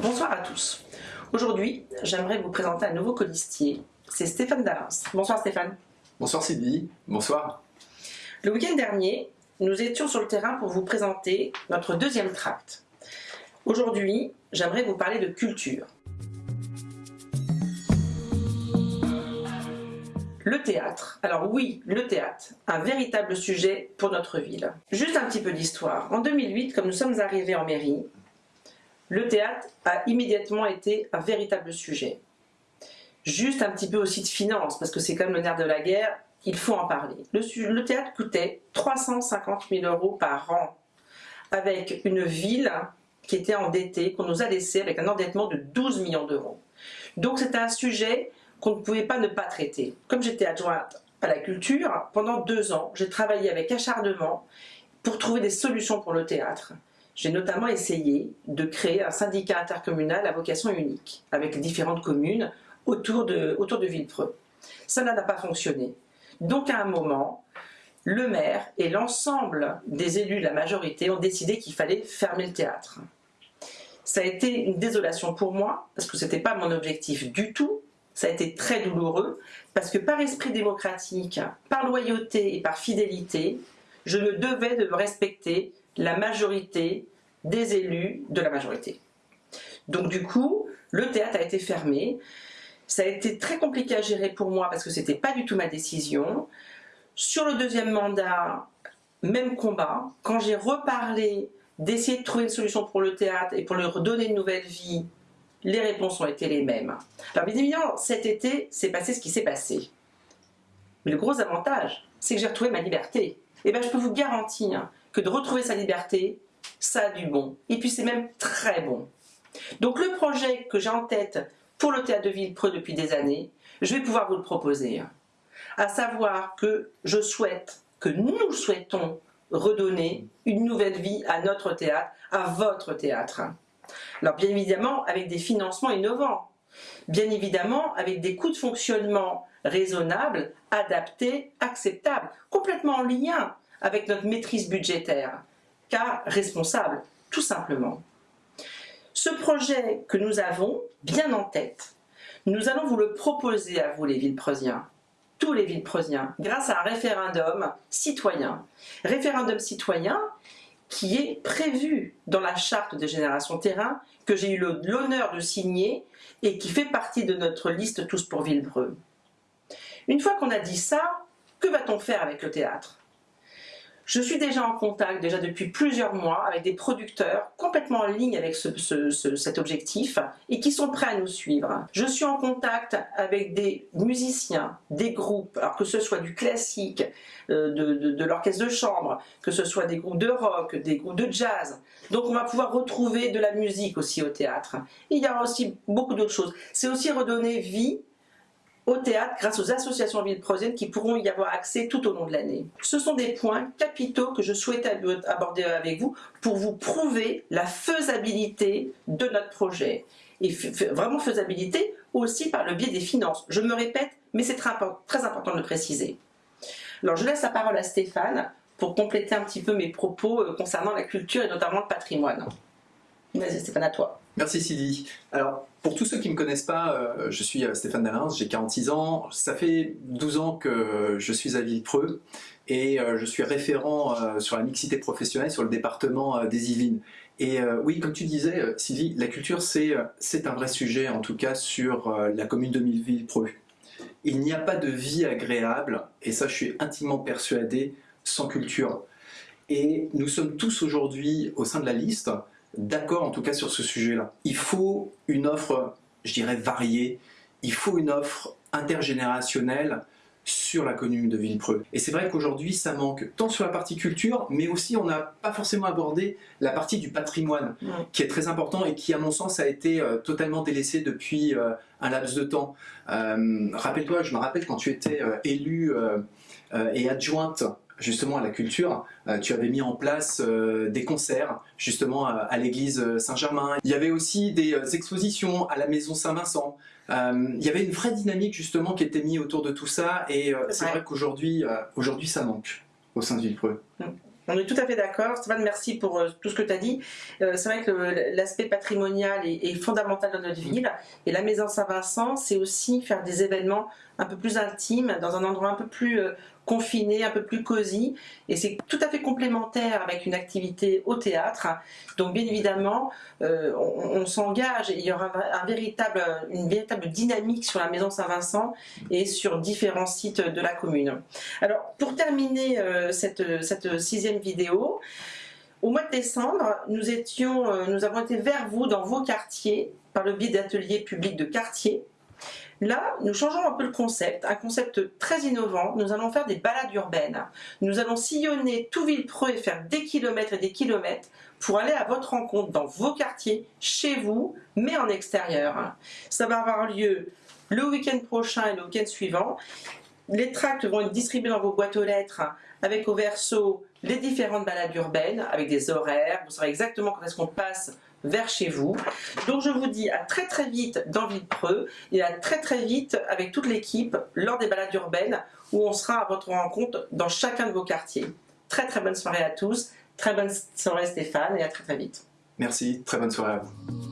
Bonsoir à tous. Aujourd'hui, j'aimerais vous présenter un nouveau colistier. C'est Stéphane Dallins. Bonsoir Stéphane. Bonsoir Sylvie. Bonsoir. Le week-end dernier, nous étions sur le terrain pour vous présenter notre deuxième tract. Aujourd'hui, j'aimerais vous parler de culture. Le théâtre. Alors oui, le théâtre, un véritable sujet pour notre ville. Juste un petit peu d'histoire. En 2008, comme nous sommes arrivés en mairie, le théâtre a immédiatement été un véritable sujet. Juste un petit peu aussi de finance, parce que c'est comme le nerf de la guerre, il faut en parler. Le, théâtre coûtait 350 000 euros par an, avec une ville qui était endettée, qu'on nous a laissé avec un endettement de 12 millions d'euros. Donc c'est un sujet qu'on ne pouvait pas ne pas traiter. Comme j'étais adjointe à la culture, pendant deux ans, j'ai travaillé avec acharnement pour trouver des solutions pour le théâtre. J'ai notamment essayé de créer un syndicat intercommunal à vocation unique, avec différentes communes autour de, autour de Villepreux. Ça n'a pas fonctionné. Donc à un moment, le maire et l'ensemble des élus, la majorité, ont décidé qu'il fallait fermer le théâtre. Ça a été une désolation pour moi, parce que ce n'était pas mon objectif du tout, ça a été très douloureux, parce que par esprit démocratique, par loyauté et par fidélité, je me devais de respecter la majorité des élus de la majorité. Donc du coup, le théâtre a été fermé. Ça a été très compliqué à gérer pour moi parce que c'était pas du tout ma décision. Sur le deuxième mandat, même combat. Quand j'ai reparlé d'essayer de trouver une solution pour le théâtre et pour leur donner une nouvelle vie, les réponses ont été les mêmes. Alors bien évidemment, cet été, c'est passé ce qui s'est passé. Mais le gros avantage, c'est que j'ai retrouvé ma liberté. Et bien je peux vous garantir de retrouver sa liberté, ça a du bon. Et puis c'est même très bon. Donc le projet que j'ai en tête pour le Théâtre de Villepreux depuis des années, je vais pouvoir vous le proposer. À savoir que je souhaite, que nous souhaitons redonner une nouvelle vie à notre théâtre, à votre théâtre. Alors bien évidemment avec des financements innovants, bien évidemment avec des coûts de fonctionnement raisonnables, adaptés, acceptables, complètement en lien avec notre maîtrise budgétaire, car responsable, tout simplement. Ce projet que nous avons bien en tête, nous allons vous le proposer à vous les Villepreusiens, tous les Villepreusiens, grâce à un référendum citoyen. Référendum citoyen qui est prévu dans la charte de Génération Terrain, que j'ai eu l'honneur de signer et qui fait partie de notre liste Tous pour Villebreux. Une fois qu'on a dit ça, que va-t-on faire avec le théâtre? Je suis déjà en contact, déjà depuis plusieurs mois, avec des producteurs complètement en ligne avec cet objectif et qui sont prêts à nous suivre. Je suis en contact avec des musiciens, des groupes, alors que ce soit du classique, euh, de, l'orchestre de chambre, que ce soit des groupes de rock, des groupes de jazz. Donc on va pouvoir retrouver de la musique aussi au théâtre. Il y aura aussi beaucoup d'autres choses. C'est aussi redonner vie au théâtre grâce aux associations villepreusiennes qui pourront y avoir accès tout au long de l'année. Ce sont des points capitaux que je souhaite aborder avec vous pour vous prouver la faisabilité de notre projet. Et vraiment faisabilité aussi par le biais des finances. Je me répète, mais c'est très, très important de le préciser. Alors je laisse la parole à Stéphane pour compléter un petit peu mes propos euh, concernant la culture et notamment le patrimoine. Vas-y Stéphane, à toi. Merci Sylvie. Alors, pour tous ceux qui ne me connaissent pas, euh, je suis euh, Stéphane Dalins, j'ai 46 ans. Ça fait 12 ans que je suis à Villepreux et euh, je suis référent sur la mixité professionnelle sur le département des Yvelines. Et oui, comme tu disais, Sylvie, la culture, c'est un vrai sujet, en tout cas sur la commune de Villepreux. Il n'y a pas de vie agréable, et ça je suis intimement persuadé, sans culture. Et nous sommes tous aujourd'hui au sein de la liste d'accord en tout cas sur ce sujet-là. Il faut une offre, je dirais, variée, il faut une offre intergénérationnelle sur la commune de Villepreux. Et c'est vrai qu'aujourd'hui ça manque tant sur la partie culture, mais aussi on n'a pas forcément abordé la partie du patrimoine, qui est très important et qui à mon sens a été euh, totalement délaissé depuis euh, un laps de temps. Euh, rappelle-toi, je me rappelle quand tu étais élue et adjointe justement à la culture, euh, tu avais mis en place euh, des concerts justement à, l'église Saint-Germain. Il y avait aussi des euh, expositions à la maison Saint-Vincent. il y avait une vraie dynamique justement qui était mise autour de tout ça et c'est vrai qu'aujourd'hui aujourd'hui ça manque au sein de Villepreux. Mm. On est tout à fait d'accord. Stéphane, merci pour euh, tout ce que tu as dit. Euh, c'est vrai que l'aspect patrimonial est, fondamental dans notre ville. Et la Maison Saint-Vincent, c'est aussi faire des événements un peu plus intimes, dans un endroit un peu plus euh, confiné, un peu plus cosy. Et c'est tout à fait complémentaire avec une activité au théâtre. Donc bien évidemment, on, s'engage et il y aura une véritable dynamique sur la Maison Saint-Vincent et sur différents sites de la commune. Alors pour terminer cette, cette sixième vidéo. Au mois de décembre, nous, euh, nous avons été vers vous dans vos quartiers par le biais d'ateliers publics de quartier. Là, nous changeons un peu le concept, un concept très innovant. Nous allons faire des balades urbaines. Nous allons sillonner tout Villepreux et faire des kilomètres et des kilomètres pour aller à votre rencontre dans vos quartiers, chez vous, mais en extérieur. Ça va avoir lieu le week-end prochain et le week-end suivant. Les tracts vont être distribués dans vos boîtes aux lettres avec au verso les différentes balades urbaines avec des horaires. Vous saurez exactement quand est-ce qu'on passe vers chez vous. Donc je vous dis à très très vite dans Villepreux et à très très vite avec toute l'équipe lors des balades urbaines où on sera à votre rencontre dans chacun de vos quartiers. Très très bonne soirée à tous, très bonne soirée Stéphane et à très très vite. Merci, très bonne soirée à vous.